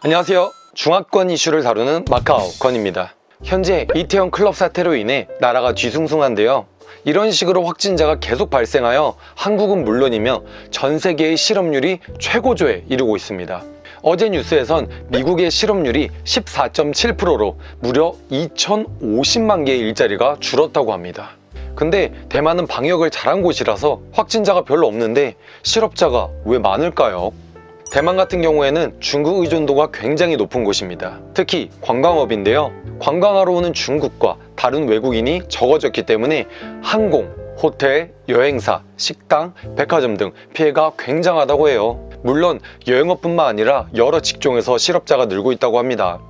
안녕하세요. 중화권 이슈를 다루는 마카오 건입니다. 현재 이태원 클럽 사태로 인해 나라가 뒤숭숭한데요. 이런 식으로 확진자가 계속 발생하여 한국은 물론이며 전 세계의 실업률이 최고조에 이르고 있습니다. 어제 뉴스에선 미국의 실업률이 14.7%로 무려 2,050만 개의 일자리가 줄었다고 합니다. 근데 대만은 방역을 잘한 곳이라서 확진자가 별로 없는데 실업자가 왜 많을까요? 대만 같은 경우에는 중국 의존도가 굉장히 높은 곳입니다. 특히 관광업인데요. 관광하러 오는 중국과 다른 외국인이 적어졌기 때문에 항공, 호텔, 여행사, 식당, 백화점 등 피해가 굉장하다고 해요. 물론 여행업뿐만 아니라 여러 직종에서 실업자가 늘고 있다고 합니다.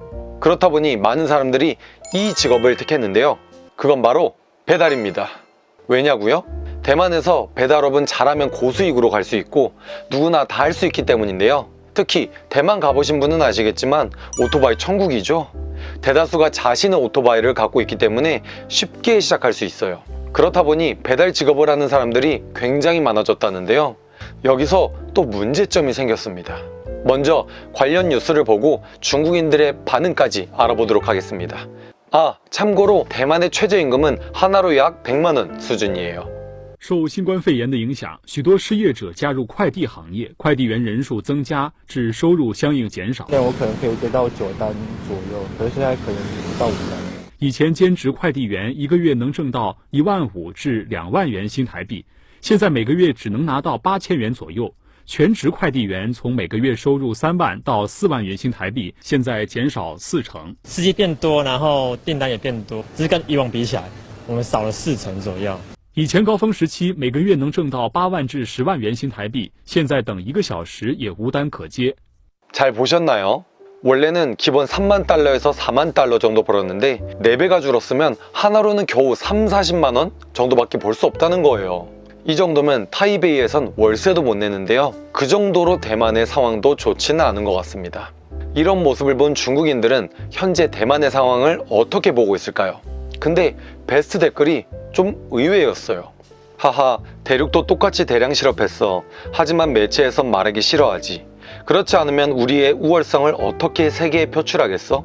그렇다 보니 많은 사람들이 이 직업을 택했는데요. 그건 바로 배달입니다. 왜냐고요? 대만에서 배달업은 잘하면 고수익으로 갈 수 있고 누구나 다 할 수 있기 때문인데요. 특히 대만 가보신 분은 아시겠지만 오토바이 천국이죠. 대다수가 자신의 오토바이를 갖고 있기 때문에 쉽게 시작할 수 있어요. 그렇다 보니 배달 직업을 하는 사람들이 굉장히 많아졌다는데요. 여기서 또 문제점이 생겼습니다. 먼저 관련 뉴스를 보고 중국인들의 반응까지 알아보도록 하겠습니다. 아, 참고로 대만의 최저임금은 하나로 약 100만원 수준이에요. 受新冠肺炎的影响，许多失业者加入快递行业，快递员人数增加，致收入相应减少。现在我可能可以接到九单左右，可是现在可能不到五单。以前兼职快递员一个月能挣到一万五至两万元新台币，现在每个月只能拿到八千元左右。全职快递员从每个月收入三万到四万元新台币，现在减少四成。司机变多，然后订单也变多，只是跟以往比起来，我们少了四成左右。 以前高峰时期每个月能挣到八万至十万元新台币，现在等一个小时也无单可接。 잘 보셨나요? 원래는 기본 3만 달러에서 4만 달러 정도 벌었는데 4배가 줄었으면 하나로는 겨우 3, 40만 원 정도밖에 벌 수 없다는 거예요. 이 정도면 타이베이에선 월세도 못 내는데요. 그 정도로 대만의 상황도 좋지는 않은 것 같습니다. 이런 모습을 본 중국인들은 현재 대만의 상황을 어떻게 보고 있을까요? 근데 베스트 댓글이 좀 의외였어요. 하하, 대륙도 똑같이 대량 실업했어. 하지만 매체에선 말하기 싫어하지. 그렇지 않으면 우리의 우월성을 어떻게 세계에 표출하겠어?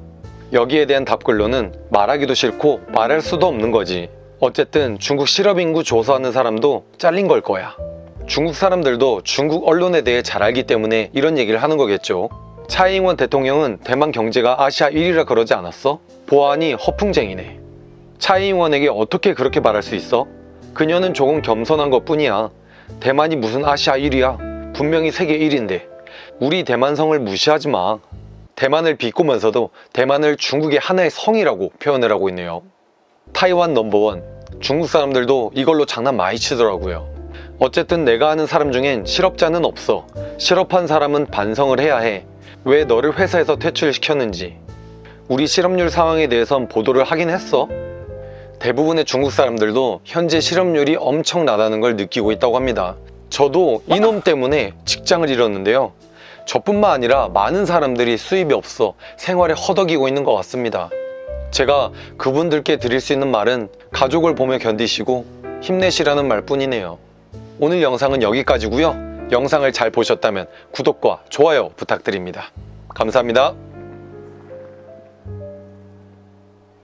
여기에 대한 답글로는 말하기도 싫고 말할 수도 없는 거지. 어쨌든 중국 실업인구 조사하는 사람도 잘린 걸 거야. 중국 사람들도 중국 언론에 대해 잘 알기 때문에 이런 얘기를 하는 거겠죠. 차이잉원 대통령은 대만 경제가 아시아 1위라 그러지 않았어? 보아하니 허풍쟁이네. 차이잉원에게 어떻게 그렇게 말할 수 있어? 그녀는 조금 겸손한 것 뿐이야. 대만이 무슨 아시아 1위야? 분명히 세계 1위인데. 우리 대만성을 무시하지 마. 대만을 비꼬면서도 대만을 중국의 하나의 성이라고 표현을 하고 있네요. 타이완 넘버원. 중국 사람들도 이걸로 장난 많이 치더라고요. 어쨌든 내가 아는 사람 중엔 실업자는 없어. 실업한 사람은 반성을 해야 해. 왜 너를 회사에서 퇴출시켰는지. 우리 실업률 상황에 대해선 보도를 하긴 했어. 대부분의 중국 사람들도 현재 실업률이 엄청 나다는 걸 느끼고 있다고 합니다. 저도 이놈 때문에 직장을 잃었는데요. 저뿐만 아니라 많은 사람들이 수입이 없어 생활에 허덕이고 있는 것 같습니다. 제가 그분들께 드릴 수 있는 말은 가족을 보며 견디시고 힘내시라는 말뿐이네요. 오늘 영상은 여기까지고요. 영상을 잘 보셨다면 구독과 좋아요 부탁드립니다. 감사합니다.